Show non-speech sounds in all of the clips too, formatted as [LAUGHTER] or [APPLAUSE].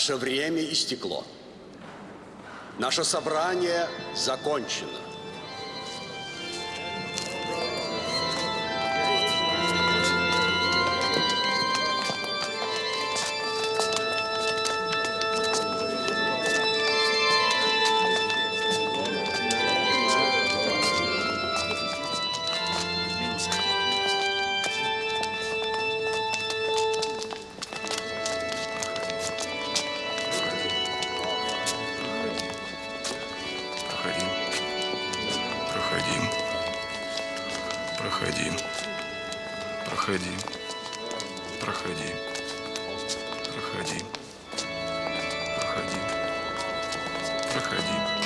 наше время истекло. Наше собрание закончено. Проходи. Проходи. Проходи. Проходи. Проходи. Проходи. Проходи.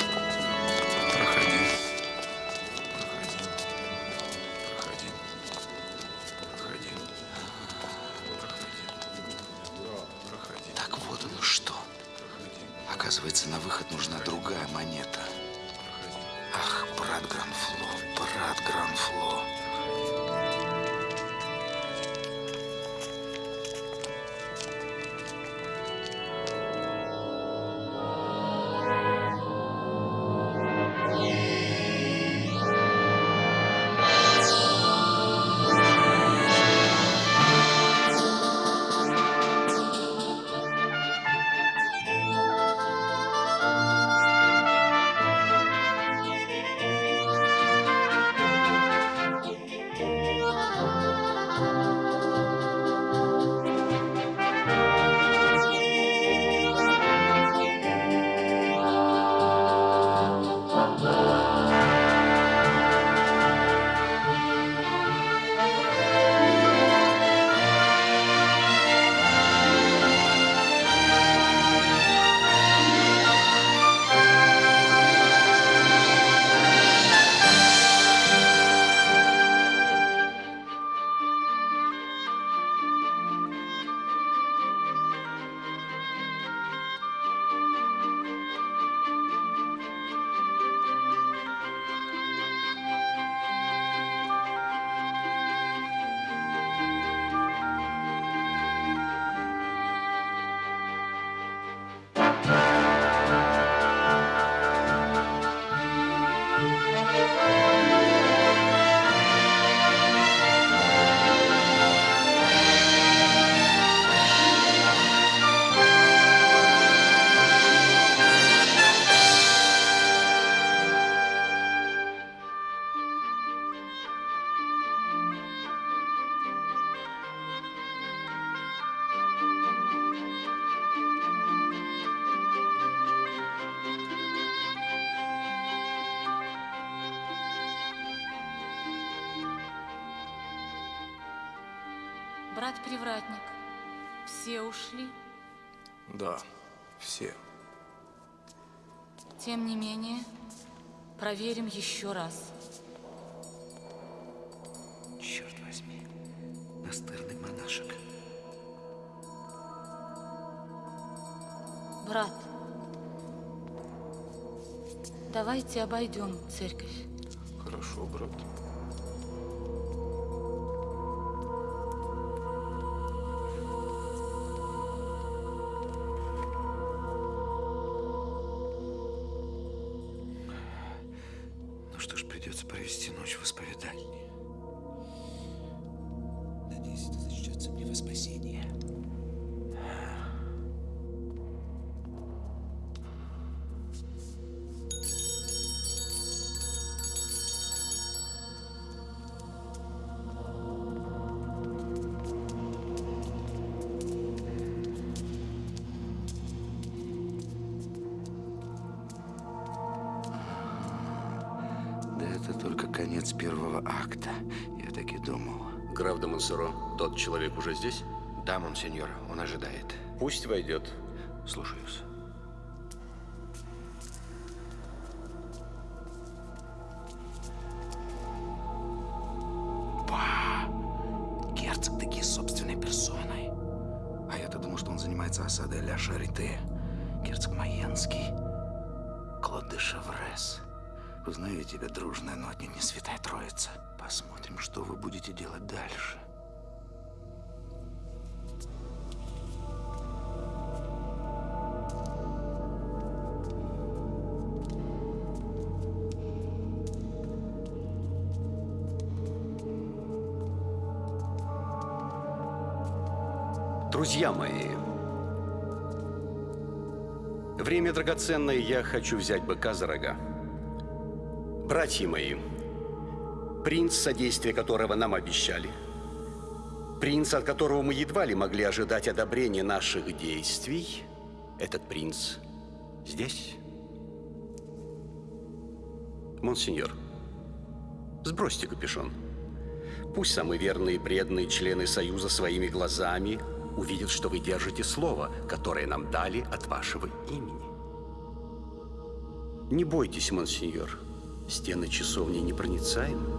Ушли. Да, все. Тем не менее, проверим еще раз. Черт возьми, настырный монашек. Брат, давайте обойдем церковь. Придется провести ночь в исповедальне. Надеюсь, это зачтется мне во спасение. Акта. Я так и думал. Граф де Монсоро, тот человек уже здесь? Да, монсеньор, он ожидает. Пусть войдет. Слушаюсь. Узнаю тебя, дружная, но отнюдь не святая троица. Посмотрим, что вы будете делать дальше. Друзья мои, время драгоценное, я хочу взять быка за рога. Братья мои, принц, содействие которого нам обещали, принц, от которого мы едва ли могли ожидать одобрения наших действий, этот принц здесь. Монсеньор, сбросьте капюшон. Пусть самые верные и преданные члены Союза своими глазами увидят, что вы держите слово, которое нам дали от вашего имени. Не бойтесь, монсеньор. Стены часовни непроницаемы.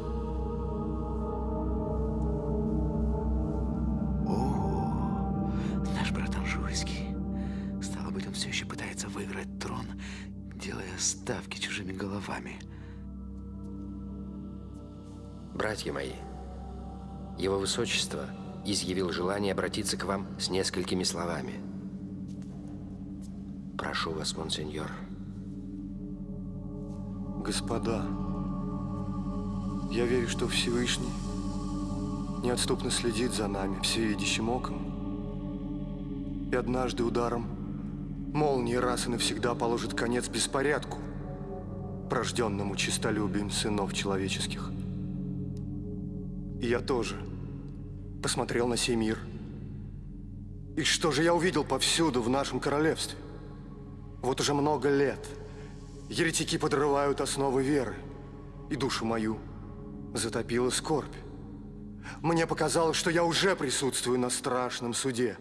О, наш брат Анжуйский. Стало быть, он все еще пытается выиграть трон, делая ставки чужими головами. Братья мои, его высочество изъявил желание обратиться к вам с несколькими словами. Прошу вас, монсеньор. Господа, я верю, что Всевышний неотступно следит за нами всевидящим оком. И однажды ударом молнии раз и навсегда положит конец беспорядку, порожденному честолюбием сынов человеческих. И я тоже посмотрел на сей мир. И что же я увидел повсюду в нашем королевстве? Вот уже много лет еретики подрывают основы веры, и душу мою затопила скорбь. Мне показалось, что я уже присутствую на страшном суде,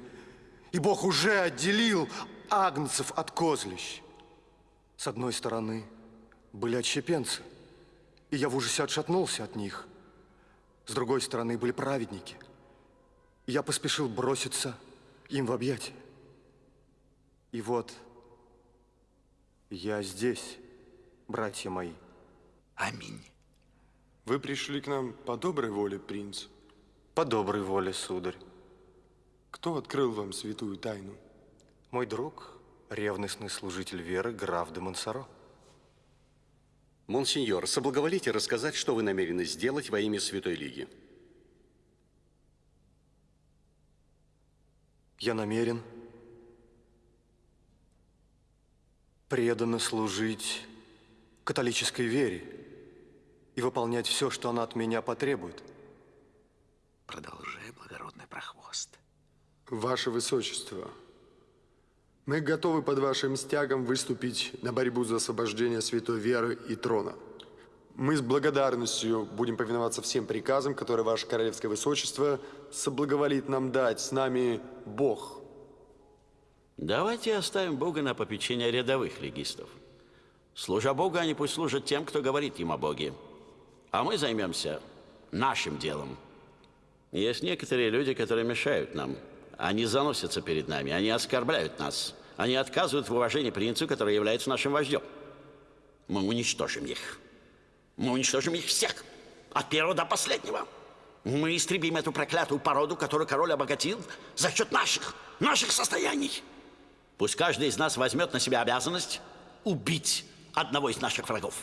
и Бог уже отделил агнцев от козлищ. С одной стороны были отщепенцы, и я в ужасе отшатнулся от них. С другой стороны были праведники, и я поспешил броситься им в объятия. И вот я здесь, братья мои. Аминь. Вы пришли к нам по доброй воле, принц. По доброй воле, сударь. Кто открыл вам святую тайну? Мой друг, ревностный служитель веры, граф де Монсоро. Монсеньор, соблаговолите рассказать, что вы намерены сделать во имя Святой Лиги. Я намерен преданно служить католической вере и выполнять все, что она от меня потребует. Продолжай, благородный прохвост. Ваше Высочество, мы готовы под вашим стягом выступить на борьбу за освобождение святой веры и трона. Мы с благодарностью будем повиноваться всем приказам, которые ваше королевское высочество соблаговолит нам дать. С нами Бог. Давайте оставим Бога на попечение рядовых легистов. Служа Богу, они пусть служат тем, кто говорит им о Боге. А мы займемся нашим делом. Есть некоторые люди, которые мешают нам. Они заносятся перед нами, они оскорбляют нас. Они отказывают в уважении принцу, который является нашим вождем. Мы уничтожим их. Мы уничтожим их всех, от первого до последнего. Мы истребим эту проклятую породу, которую король обогатил за счет наших, наших состояний. Пусть каждый из нас возьмет на себя обязанность убить одного из наших врагов.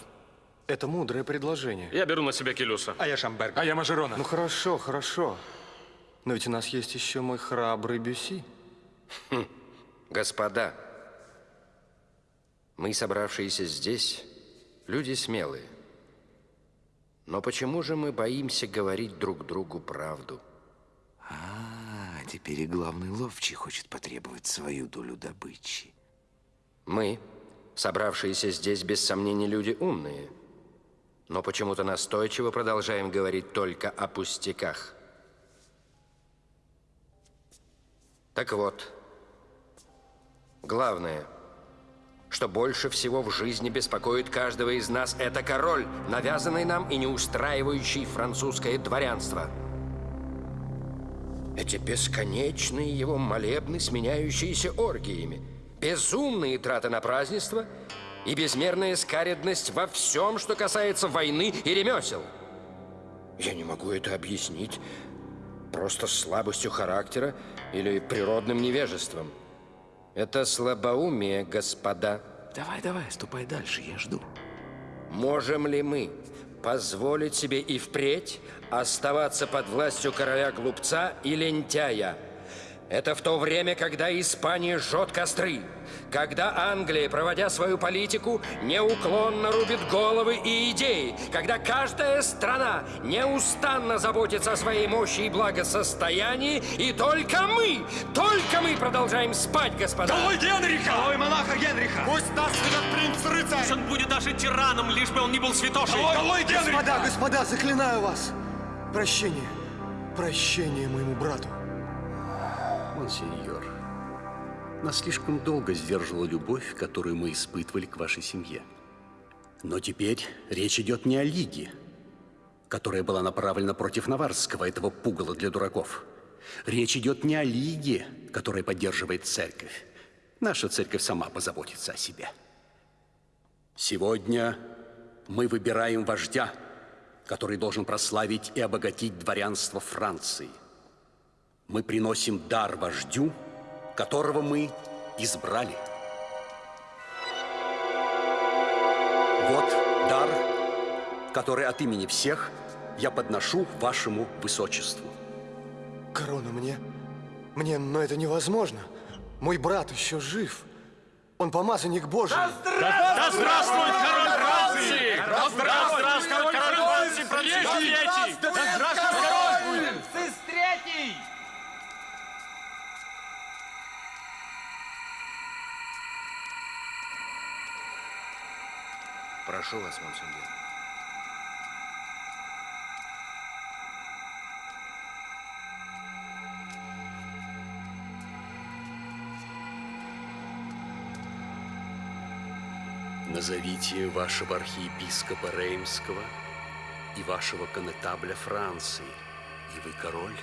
Это мудрое предложение. Я беру на себя Келюса. А я Шамберг. А я Мажерона. Ну хорошо, хорошо. Но ведь у нас есть еще мой храбрый Бюси. Господа, мы, собравшиеся здесь, люди смелые. Но почему же мы боимся говорить друг другу правду? А, теперь и главный ловчий хочет потребовать свою долю добычи. Мы, собравшиеся здесь, без сомнения, люди умные. но почему-то настойчиво продолжаем говорить только о пустяках. Так вот, главное, что больше всего в жизни беспокоит каждого из нас, это король, навязанный нам и не устраивающий французское дворянство. Эти бесконечные его молебны, сменяющиеся оргиями, безумные траты на празднество и безмерная скаредность во всем, что касается войны и ремесел. Я не могу это объяснить просто слабостью характера или природным невежеством. Это слабоумие, господа. Давай, давай, ступай дальше, я жду. Можем ли мы позволить себе и впредь оставаться под властью короля-глупца и лентяя? Это в то время, когда Испания жжет костры, когда Англия, проводя свою политику, неуклонно рубит головы и идеи, когда каждая страна неустанно заботится о своей мощи и благосостоянии, и только мы, только мы продолжаем спать, господа. Долой Генриха! Долой монарха Генриха! Пусть нас ведет принц-рыцарь! Пусть он будет даже тираном, лишь бы он не был святошей! Долой, долой Генриха! Господа, господа, заклинаю вас! Прощение, прощение моему брату. Монсеньор, нас слишком долго сдерживала любовь, которую мы испытывали к вашей семье. Но теперь речь идет не о Лиге, которая была направлена против Наварского, этого пугала для дураков. Речь идет не о Лиге, которая поддерживает церковь. Наша церковь сама позаботится о себе. Сегодня мы выбираем вождя, который должен прославить и обогатить дворянство Франции. Мы приносим дар вождю, которого мы избрали. Вот дар, который от имени всех я подношу вашему высочеству. Корона мне? Мне, но это невозможно. Мой брат еще жив. Он помазанник Божий. Да здравствует король Франции! Да здравствует король Франции! Да здравствует король! Прошу вас, монсеньор. Назовите вашего архиепископа Реймского и вашего конетабля Франции, и вы король.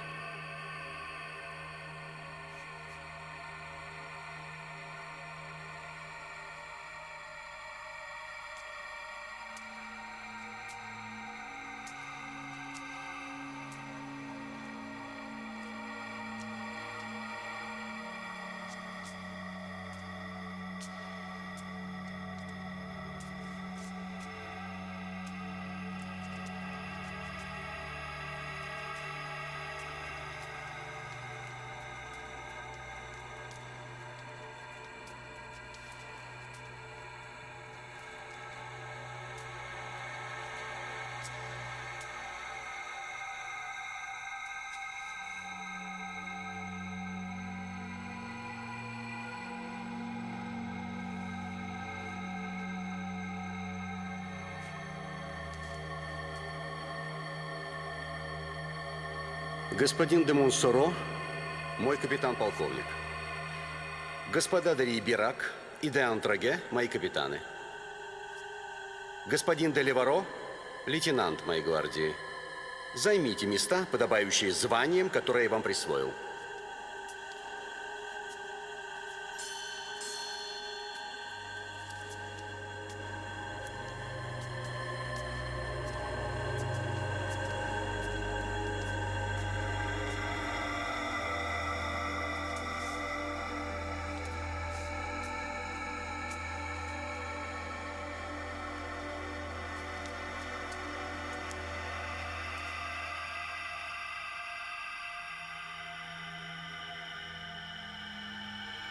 Господин де Монсоро, мой капитан-полковник. Господа де Риберак и де Антраге, мои капитаны. Господин де Леваро, лейтенант моей гвардии. Займите места, подобающие званиям, которые я вам присвоил.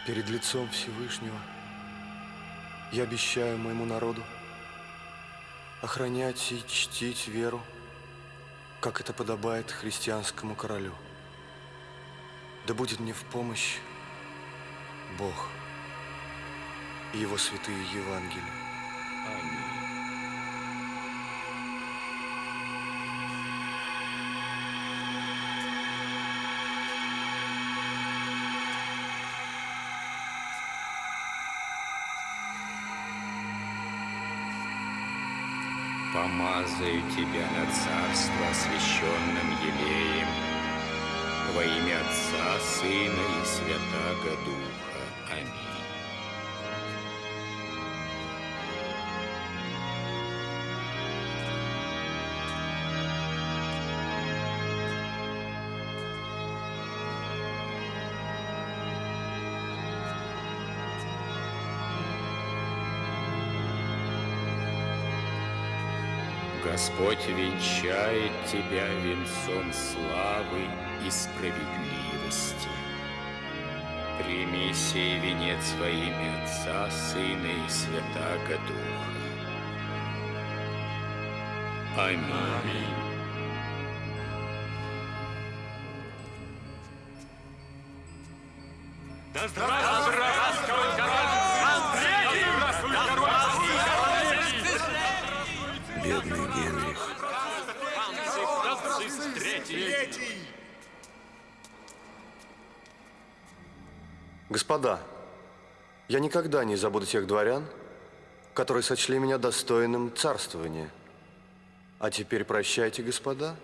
Перед лицом Всевышнего я обещаю моему народу охранять и чтить веру, как это подобает христианскому королю. Да будет мне в помощь Бог и Его святые Евангелия. Помазаю тебя на царство освященным елеем во имя Отца, Сына и Святаго Духа. Господь венчает тебя венцом славы и справедливости. Прими сей венец во имя Отца, Сына и Святаго Духа. Аминь. Господа, я никогда не забуду тех дворян, которые сочли меня достойным царствования. А теперь прощайте, господа,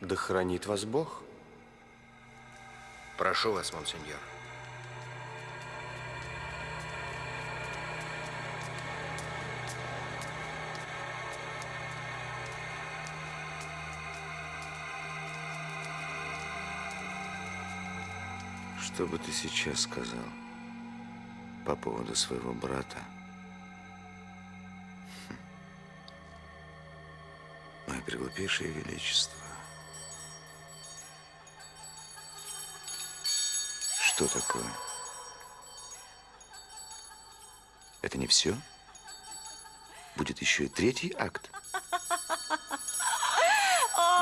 да хранит вас Бог. Прошу вас, монсеньор. Что бы ты сейчас сказал по поводу своего брата? Хм. Мое преглупейшее величество. Что такое? Это не все? Будет еще и третий акт.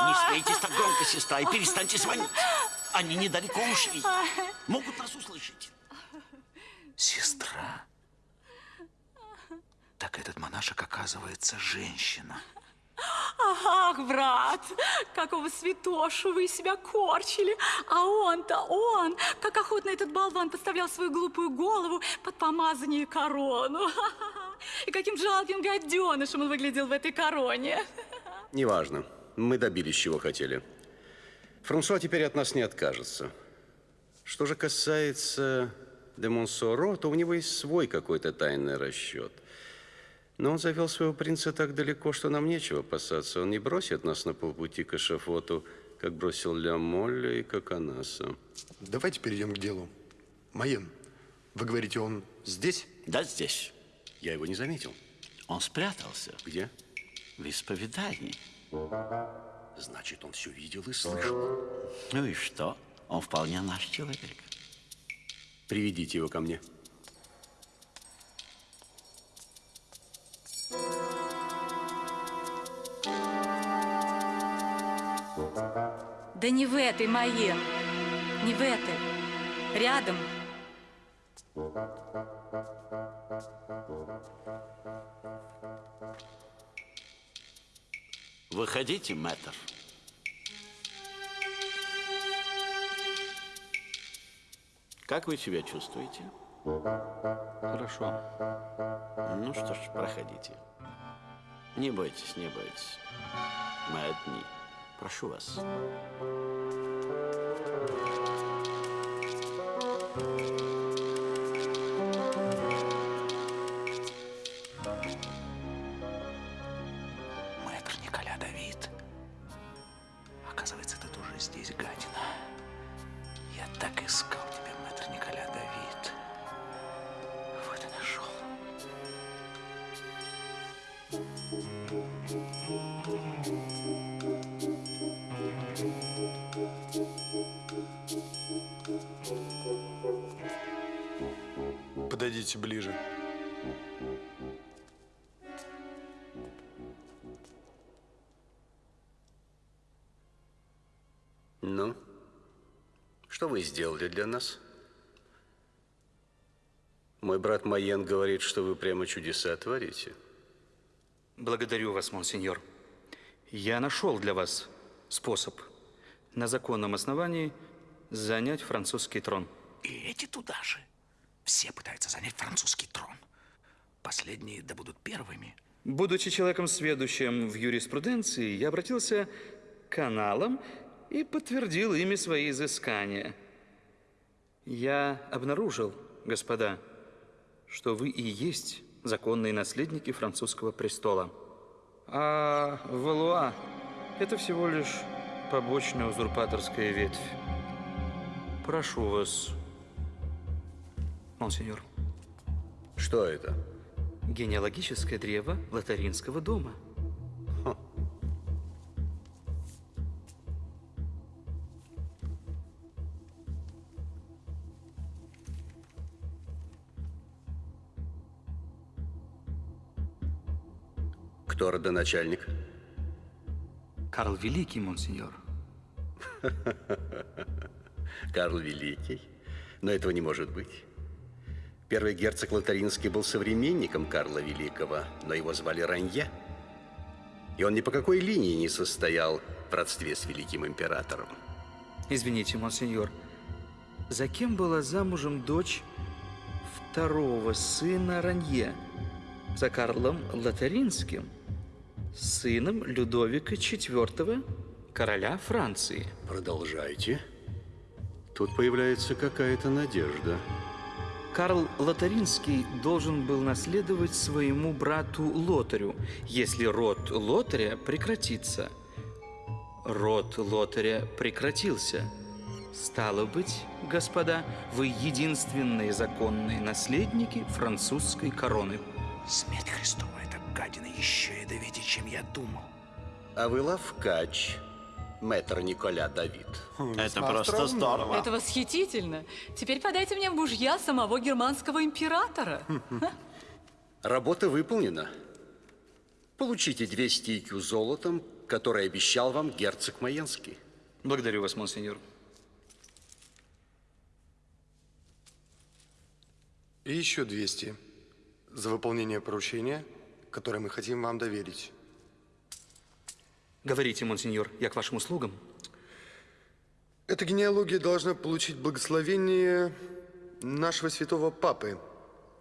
Не смейтесь так громко, сестра, и перестаньте звонить. Они недалеко ушли. Могут нас услышать. Сестра? Так этот монашек, оказывается, женщина. Ах, брат, какого святошу вы себя корчили. А он-то, он, как охотно этот болван подставлял свою глупую голову под помазание и корону. [LAUGHS] И каким жалким гаденышем он выглядел в этой короне. Неважно. Мы добились, чего хотели. Франсуа теперь от нас не откажется. Что же касается де Монсоро, то у него есть свой какой-то тайный расчет. Но он завел своего принца так далеко, что нам нечего опасаться. Он не бросит нас на полпути к эшафоту, как бросил Ля Молля и Коконаса. Давайте перейдем к делу. Майен, вы говорите, он здесь? Да, здесь. Я его не заметил. Он спрятался. Где? В исповедании. Значит, он все видел и слышал. Ну и что? Он вполне наш человек. Приведите его ко мне. Да не в этой, Майен, не в этой. Рядом. Выходите, мэтр. Как вы себя чувствуете? Хорошо. Ну что ж, проходите. Не бойтесь, не бойтесь. Мы одни. Прошу вас. Мэтр Подойдите ближе. Ну, что вы сделали для нас? Мой брат Майен говорит, что вы прямо чудеса творите. Благодарю вас, монсеньор. Я нашел для вас способ на законном основании занять французский трон. И эти туда же. Все пытаются занять французский трон. Последние да будут первыми. Будучи человеком сведущим в юриспруденции, я обратился к каналам и подтвердил ими свои изыскания. Я обнаружил, господа, что вы и есть законные наследники французского престола. А Валуа – это всего лишь побочная узурпаторская ветвь. Прошу вас, монсеньор. Что это? Генеалогическое древо Лотаринского дома. Кто родоначальник? Карл Великий, монсеньор. [LAUGHS] Карл Великий? Но этого не может быть. Первый герцог Лотаринский был современником Карла Великого, но его звали Ранье. И он ни по какой линии не состоял в родстве с великим императором. Извините, монсеньор, за кем была замужем дочь второго сына Ранье? За Карлом Лотаринским, сыном Людовика IV, короля Франции. Продолжайте. Тут появляется какая-то надежда. Карл Лотаринский должен был наследовать своему брату Лотарю, если род Лотаря прекратится. Род Лотаря прекратился. Стало быть, господа, вы единственные законные наследники французской короны. Смерть Христова, эта гадина еще ядовитее, чем я думал. А вы лавкач, мэтр Николя Давид. Это просто здорово. Это восхитительно. Теперь подайте мне в мужья самого германского императора. Работа выполнена. Получите 200 икю золотом, который обещал вам герцог Майенский. Благодарю вас, монсеньор. И еще 200 за выполнение поручения, которое мы хотим вам доверить. Говорите, монсеньор, я к вашим услугам. Эта генеалогия должна получить благословение нашего святого папы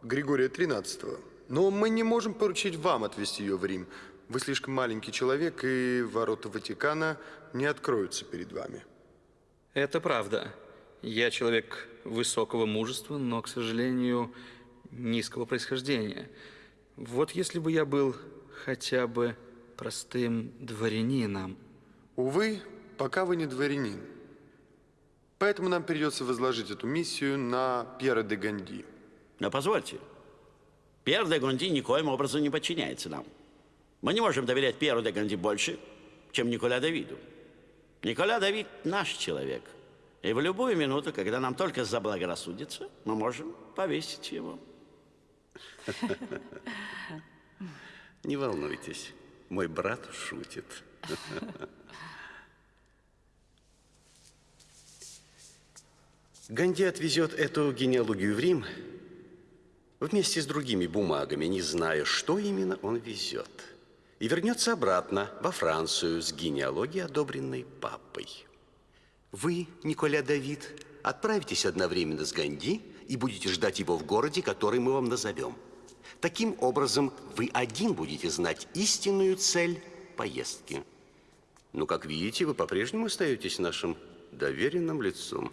Григория XIII. Но мы не можем поручить вам отвезти ее в Рим. Вы слишком маленький человек, и ворота Ватикана не откроются перед вами. Это правда. Я человек высокого мужества, но, к сожалению, низкого происхождения. Вот если бы я был хотя бы простым дворянином. Увы, пока вы не дворянин. Поэтому нам придется возложить эту миссию на Пьера де Ганди. Но позвольте, Пьер де Гонди никоим образом не подчиняется нам. Мы не можем доверять Пьеру де Гонди больше, чем Николя Давиду. Николя Давид наш человек. И в любую минуту, когда нам только заблагорассудится, мы можем повесить его. Не волнуйтесь, мой брат шутит. Ганди отвезет эту генеалогию в Рим вместе с другими бумагами, не зная, что именно он везет. И вернется обратно во Францию с генеалогией, одобренной папой. Вы, Николя Давид, отправитесь одновременно с Ганди и будете ждать его в городе, который мы вам назовем. Таким образом, вы один будете знать истинную цель поездки. Но, как видите, вы по-прежнему остаетесь нашим доверенным лицом.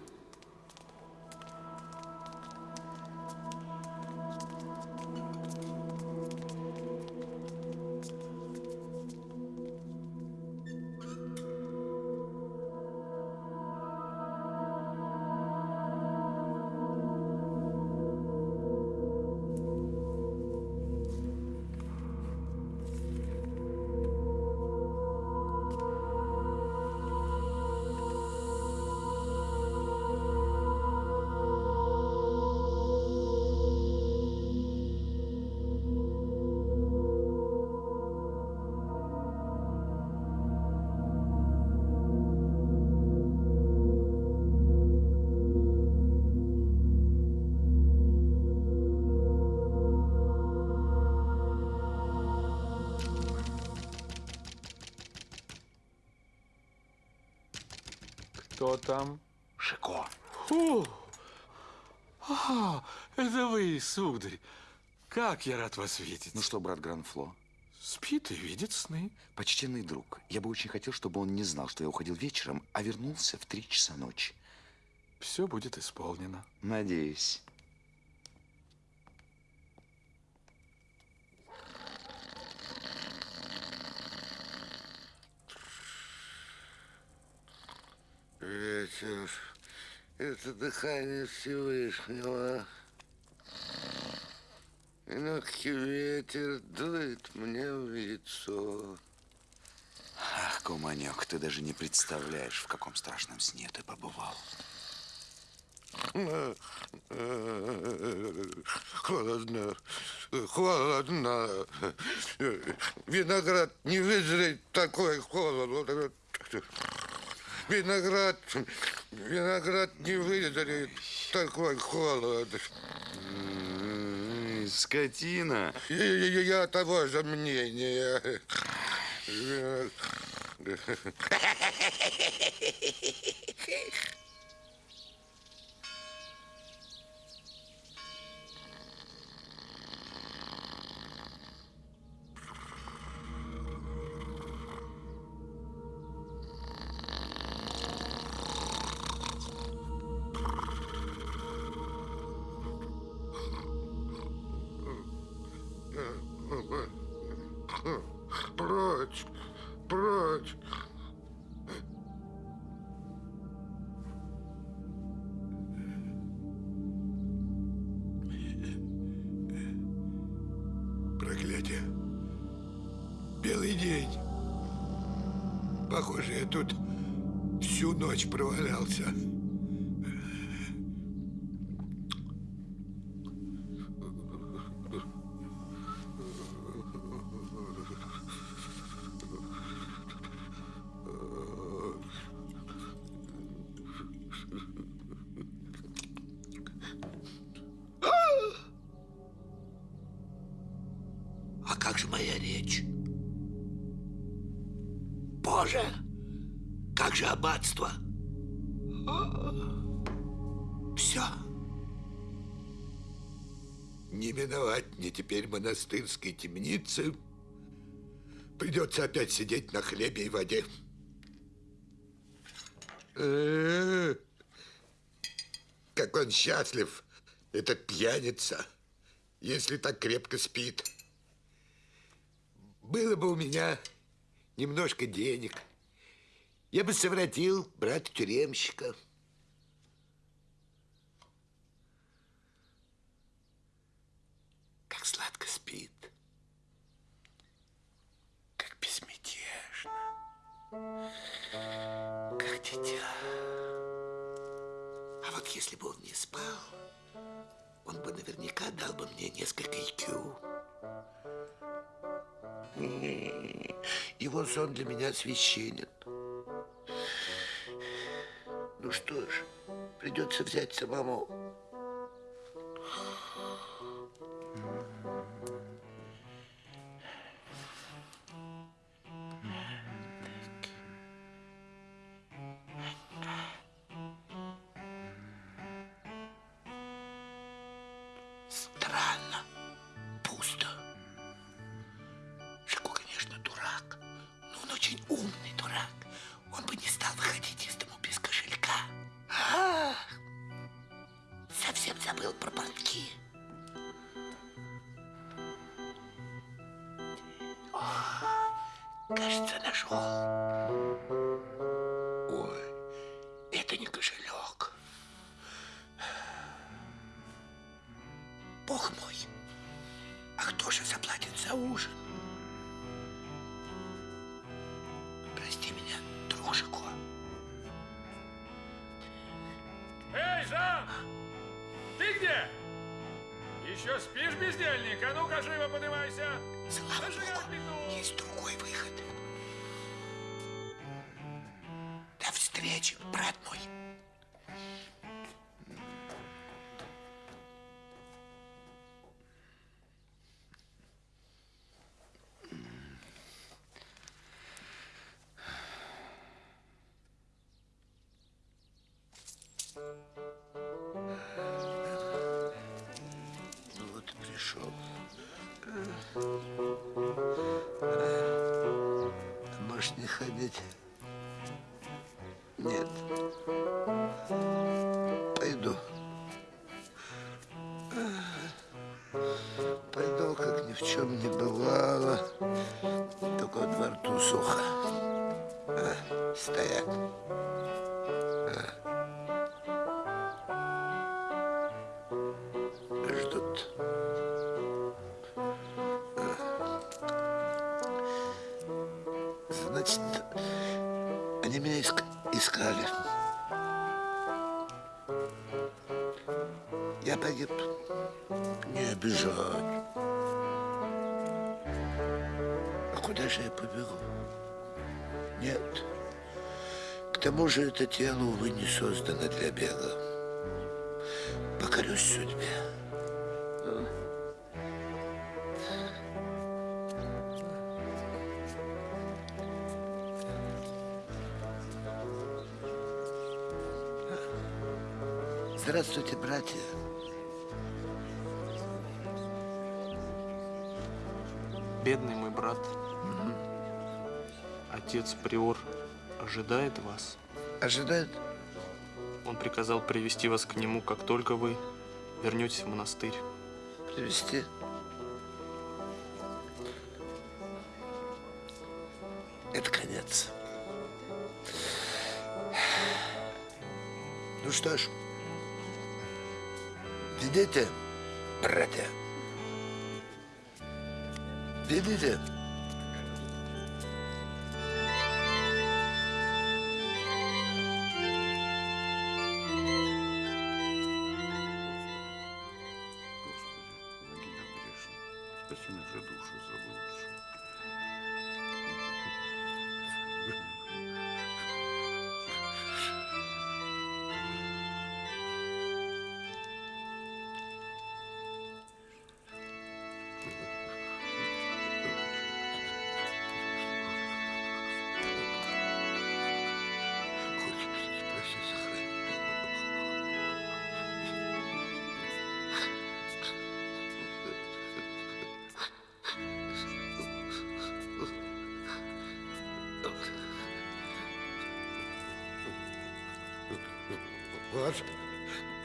Как я рад вас видеть. Ну что, брат Гранфло, Спит и видит сны. Почтенный друг, я бы очень хотел, чтобы он не знал, что я уходил вечером, а вернулся в три часа ночи. Все будет исполнено. Надеюсь. Ветер, это дыхание Всевышнего. И легкий ветер дует мне в лицо. Ах, Куманек, ты даже не представляешь, в каком страшном сне ты побывал. Холодно, холодно. Виноград не вызрет такой холод. Виноград, виноград не вызрет такой холод. Скотина. Я, я- я того же мнения. Как же моя речь? Боже, как же аббатство? Все. Не миновать мне теперь монастырской темницы. Придется опять сидеть на хлебе и воде. Как он счастлив, этот пьяница, если так крепко спит. Было бы у меня немножко денег, я бы совратил брата тюремщика. Как сладко спит. Как безмятежно. Как дитя. А вот если бы он не спал, он бы наверняка дал бы мне несколько IQ. Его сон для меня священен. Ну что ж, придется взять самому. Кажется, нашел. Ой, это не кошелек. Бог мой, а кто же заплатит за ужин? Прости меня, друг Жико. Эй, Жан! Ты где? Еще спишь, бездельник? А ну-ка, живо поднимайся! Слава Богу, Пришел. Может, не ходить? Нет. Пойду. Пойду, как ни в чем не бывало. Только во рту сухо. А, стоять. Я погиб. Не обижать. А куда же я побегу? Нет. К тому же это тело, увы, не создано для бега. Покорюсь судьбе. Здравствуйте, братья. Бедный мой брат. Отец Приор ожидает вас. Ожидает? Он приказал привести вас к нему, как только вы вернетесь в монастырь. Привести? Это конец. Ну что ж, видите, братья? Видите? Спаси наши души заблудшие. Спаси, Ваше,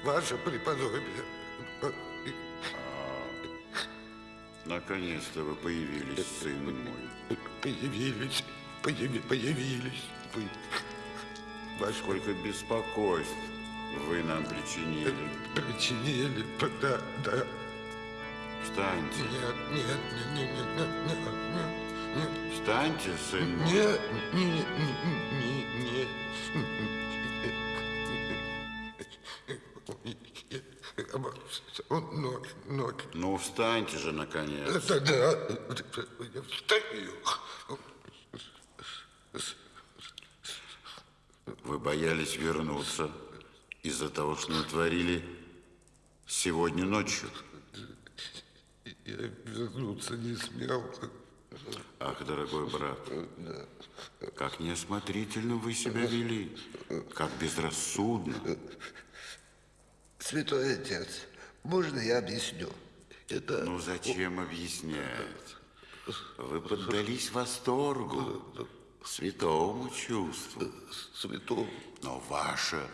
ваше преподобие. Наконец-то вы появились, сын мой. Появились, появи- появились вы. Ваше Сколько беспокойств вы нам причинили. причинили, да, да. Встаньте. Нет, нет, нет, нет, нет, нет, нет, нет. Встаньте, сын мой. Нет, нет, нет, нет, ноги, ноги. Ну, встаньте же, наконец. Это да. Я встаю. Вы боялись вернуться из-за того, что натворили сегодня ночью. Я вернуться не смел. Ах, дорогой брат, как неосмотрительно вы себя вели, как безрассудно. Святой отец, можно я объясню? Это... Ну, зачем объяснять? Вы поддались восторгу, святому чувству. Святому? Но ваша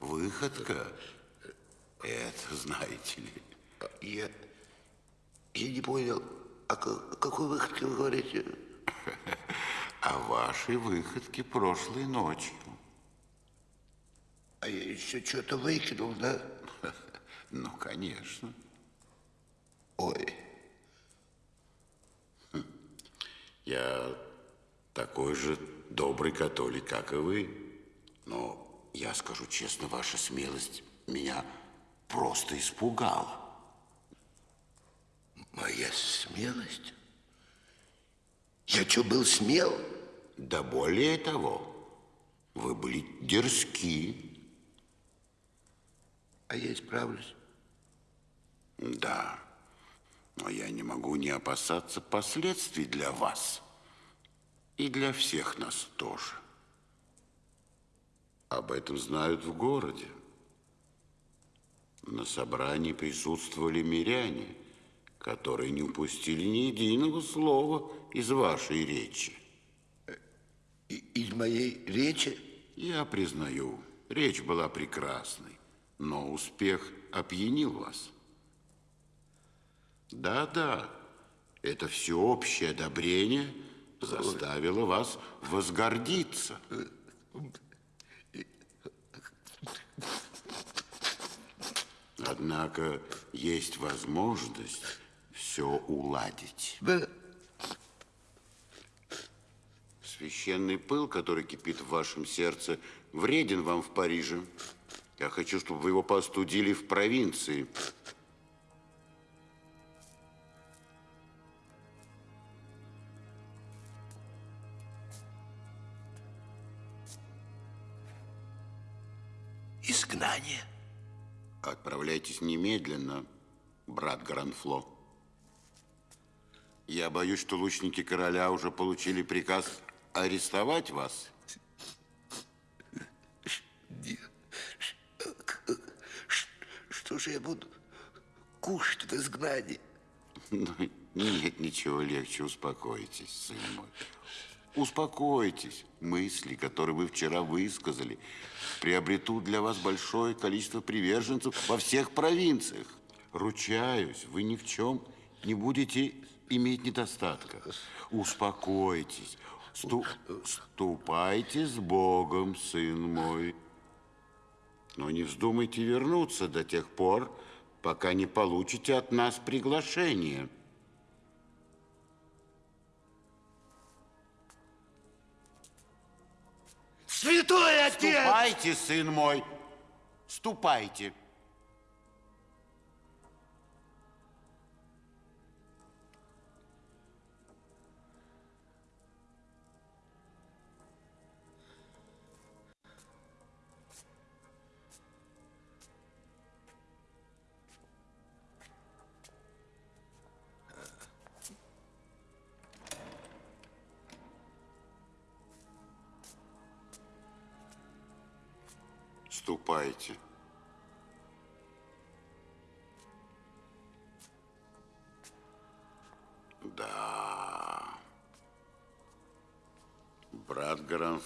выходка, это, знаете ли, Я, я не понял, о ка- какой выходке вы говорите? [LAUGHS] о вашей выходке прошлой ночью. А я еще что-то выкинул, да? Ну, конечно. Ой. Я такой же добрый католик, как и вы. Но я скажу честно, ваша смелость меня просто испугала. Моя смелость? Я что, был смел? Да более того, вы были дерзки. А я исправлюсь. Да, но я не могу не опасаться последствий для вас. И для всех нас тоже. Об этом знают в городе. На собрании присутствовали миряне, которые не упустили ни единого слова из вашей речи. из моей речи? Я признаю, речь была прекрасной, но успех опьянил вас. Да-да, это всеобщее одобрение заставило вас возгордиться. Однако есть возможность все уладить. Священный пыл, который кипит в вашем сердце, вреден вам в Париже. Я хочу, чтобы вы его постудили в провинции. Отправляйтесь немедленно, брат Гранфло. Я боюсь, что лучники короля уже получили приказ арестовать вас. Что же я буду кушать в изгнании? Ну, нет ничего легче, успокойтесь, сын мой. Успокойтесь. Мысли, которые вы вчера высказали, приобретут для вас большое количество приверженцев во всех провинциях. Ручаюсь, вы ни в чем не будете иметь недостатка. Успокойтесь. Сту ступайте с Богом, сын мой. Но не вздумайте вернуться до тех пор, пока не получите от нас приглашение. Святой отец! Ступайте, сын мой, ступайте.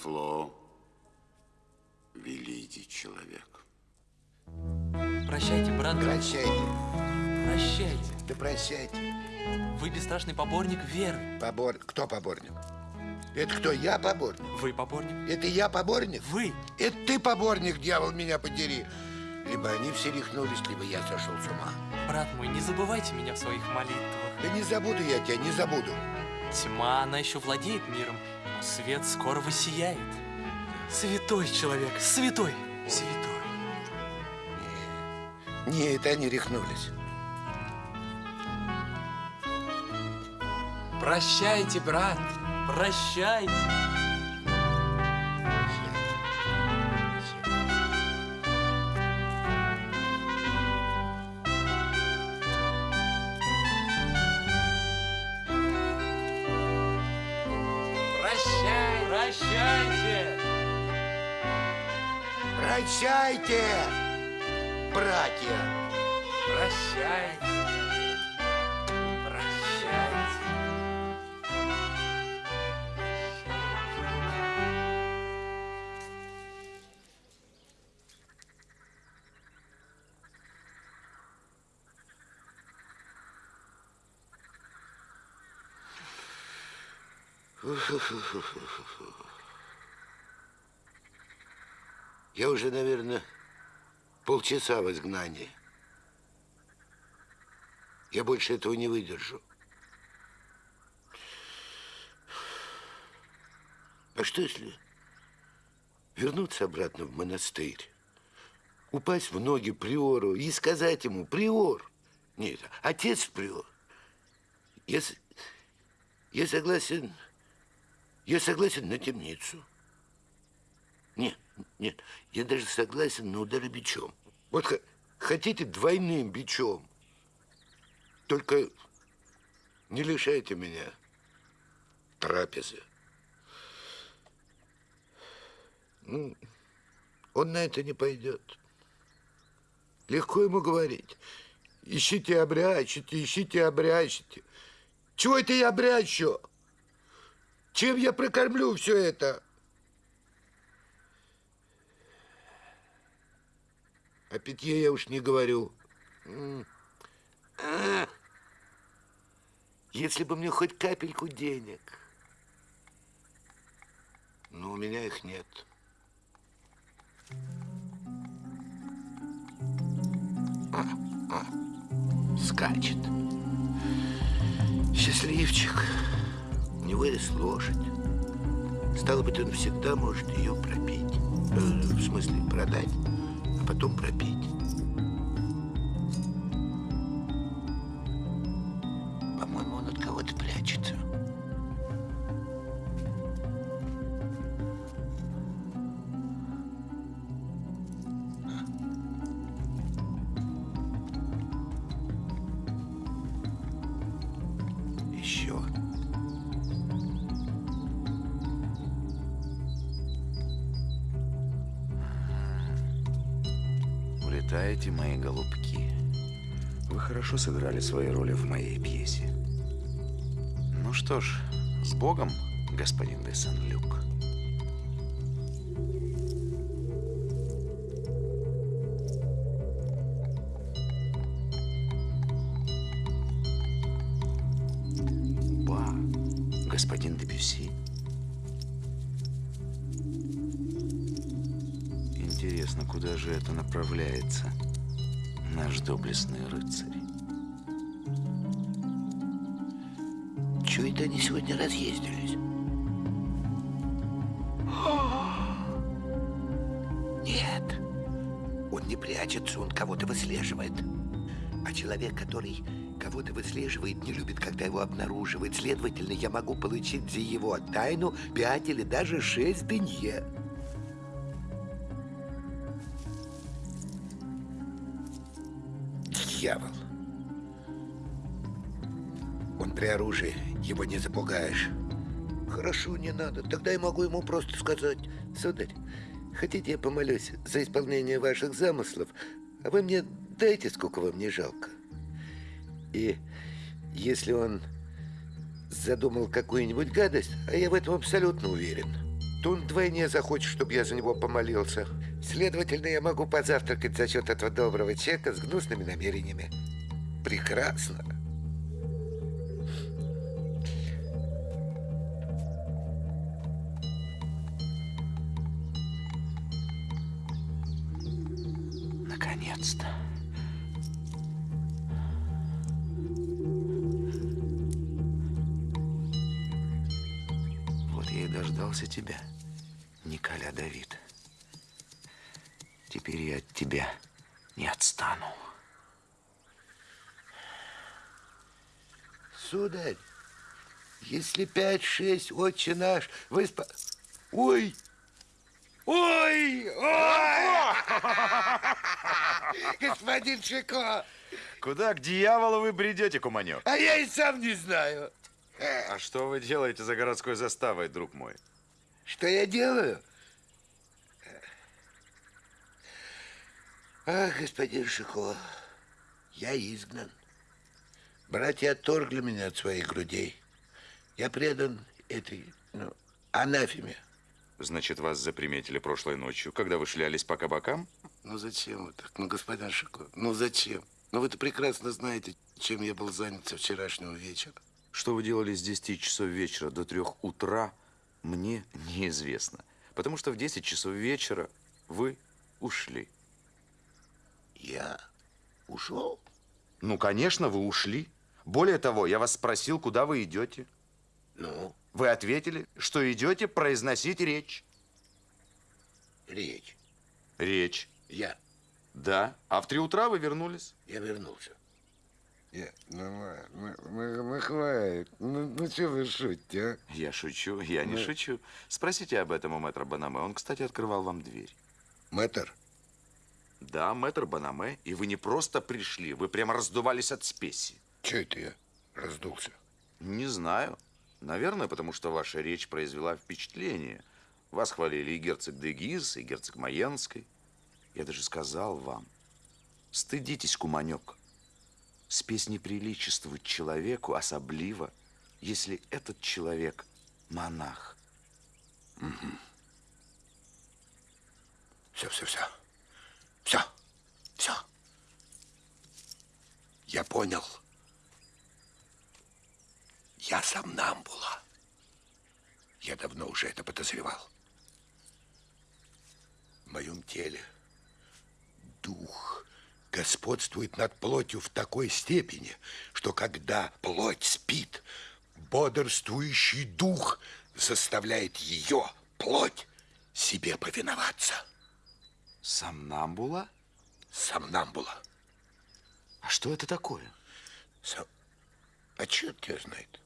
Гранфло, великий человек. Прощайте, брат. Прощайте. Прощайте. Да прощайте. Вы бесстрашный поборник веры. Побор... Кто поборник? Это кто, я поборник? Вы поборник. Это я поборник? Вы. Это ты поборник, дьявол, меня подери. Либо они все рехнулись, либо я сошел с ума. Брат мой, не забывайте меня в своих молитвах. Да не забуду я тебя, не забуду. Тьма, она еще владеет миром, свет скоро воссияет. Святой человек, святой, святой. Не, это они рехнулись. Прощайте, брат, прощайте. Прощайте. Прощайте, братья. Прощайте. Прощайте. Я уже, наверное, полчаса в изгнании. Я больше этого не выдержу. А что если вернуться обратно в монастырь, упасть в ноги приору и сказать ему, приор, нет, отец приор, я, я согласен, я согласен на темницу. Нет, нет, я даже согласен на удары бичом. Вот хотите двойным бичом. Только не лишайте меня трапезы. Ну, он на это не пойдет. Легко ему говорить. Ищите, обрящите, ищите, обрящите. Чего это я обрящу? Чем я прокормлю все это? О питье я уж не говорю. А, Если бы мне хоть капельку денег. Но у меня их нет. А, а, скачет. Счастливчик. У него есть лошадь. Стало быть, он всегда может ее пропить. Э, В смысле, продать, а потом пропить. Сыграли свои роли в моей пьесе. Ну что ж, с Богом, господин де Сен-Люк. Ба, господин де Бюсси. Интересно, куда же это направляется наш доблестный рыцарь? Чего это они сегодня разъездились? Нет, он не прячется, он кого-то выслеживает. А человек, который кого-то выслеживает, не любит, когда его обнаруживают. Следовательно, я могу получить за его тайну пять или даже шесть дынье. Дьявол. Он при оружии, его не запугаешь. Хорошо, не надо. Тогда я могу ему просто сказать, сударь, хотите я помолюсь за исполнение ваших замыслов, а вы мне дайте, сколько вам не жалко. И если он задумал какую-нибудь гадость, а я в этом абсолютно уверен, то он вдвойне захочет, чтобы я за него помолился. Следовательно, я могу позавтракать за счет этого доброго чека с гнусными намерениями. Прекрасно. Сударь, если пять-шесть, отче наш, вы спа... Ой! Ой! Ой! [LAUGHS] Господин Шико! Куда к дьяволу вы бредете, куманек? А я и сам не знаю. А что вы делаете за городской заставой, друг мой? Что я делаю? Ах, господин Шико, я изгнан. Братья отторгли меня от своих грудей. Я предан этой, ну, анафеме. Значит, вас заприметили прошлой ночью, когда вы шлялись по кабакам? Ну зачем вы так? Ну, господин Шико, ну зачем? Ну вы-то прекрасно знаете, чем я был занят со вчерашнего вечера. Что вы делали с 10 часов вечера до 3 утра, мне неизвестно. Потому что в 10 часов вечера вы ушли. Я ушел? Ну, конечно, вы ушли. Более того, я вас спросил, куда вы идете. Ну? Вы ответили, что идете произносить речь. Речь. Речь. Я. Да. А в три утра вы вернулись? Я вернулся. Я, ну, мы, мы, мы хватит. Ну, ну что вы шутите, а? Я шучу, я не Ну. шучу. Спросите об этом у мэтра Банаме. Он, кстати, открывал вам дверь. Мэтр? Да, мэтр Банаме. И вы не просто пришли, вы прямо раздувались от спеси. Че это я раздулся? Не знаю. Наверное, потому что ваша речь произвела впечатление. Вас хвалили и герцог де Гиз, и герцог Маенской. Я даже сказал вам, стыдитесь, куманек. Спесь не приличествует человеку, особливо, если этот человек монах. Все, все, все. Все. Все. Я понял. Я сомнамбула. Я давно уже это подозревал. В моем теле дух господствует над плотью в такой степени, что когда плоть спит, бодрствующий дух заставляет ее, плоть, себе повиноваться. Сомнамбула? Сомнамбула. А что это такое? Сом... А черт тебя знает.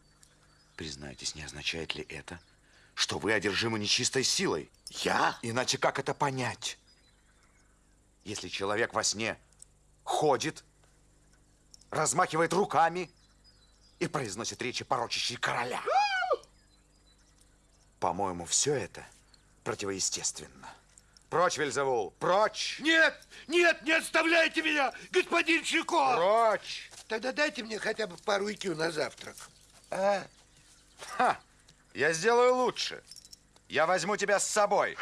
Признайтесь, не означает ли это, что вы одержимы нечистой силой? Я? Иначе как это понять? Если человек во сне ходит, размахивает руками и произносит речи, порочащие короля. По-моему, все это противоестественно. Прочь, Вельзевул, прочь! Нет, нет, не оставляйте меня, господин Чико! Прочь! Тогда дайте мне хотя бы пару икю на завтрак. А? Ха! Я сделаю лучше. Я возьму тебя с собой.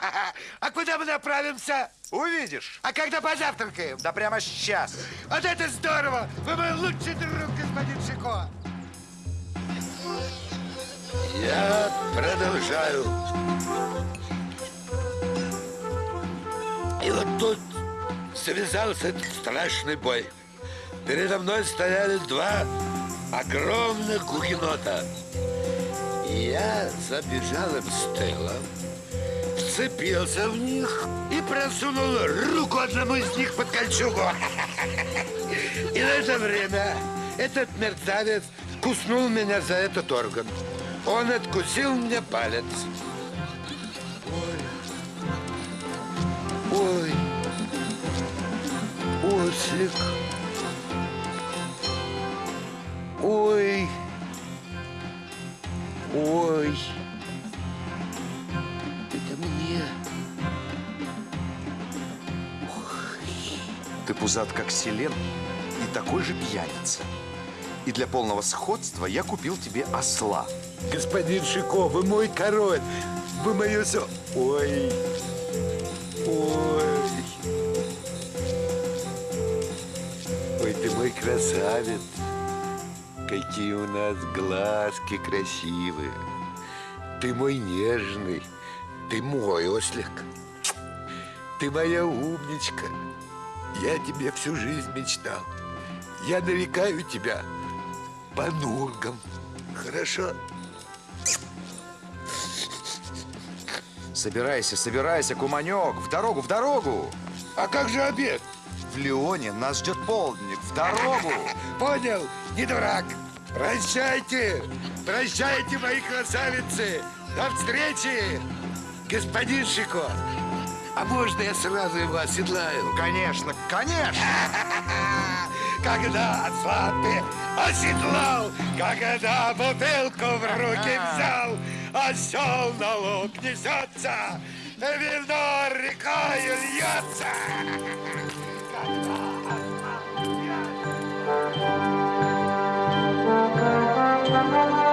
А куда мы направимся? Увидишь. А когда позавтракаем? Да прямо сейчас. Вот это здорово! Вы мой лучший друг, господин Шико! Я продолжаю. И вот тут завязался этот страшный бой. Передо мной стояли два огромных гугенота. Я забежал им с тыла, вцепился в них и просунул руку одному из них под кольчугу. И в это время этот мерзавец куснул меня за этот орган. Он откусил мне палец. Ой. Ой. Ослик. Ой. Ой. Это мне. Ты пузат, как селен, и такой же пьяница. И для полного сходства я купил тебе осла. Господин Шико, вы мой король. Вы мое все... Ой. Ой. Ой, ты мой красавец. Какие у нас глазки красивые. Ты мой нежный. Ты мой ослик. Ты моя умничка. Я тебе всю жизнь мечтал. Я нарекаю тебя Панургом. Хорошо? Собирайся, собирайся, куманек, в дорогу, в дорогу. А как же обед? В Леоне нас ждет полдник, в дорогу. Понял, не дурак. Прощайте, прощайте, мои красавицы. До встречи, господин Шико. А можно я сразу его оседлаю? Конечно, конечно. [LAUGHS] Когда слабый оседлал, когда бутылку в руки взял, осел на луг несется, вино рекою льется. [LAUGHS] 감사합니다.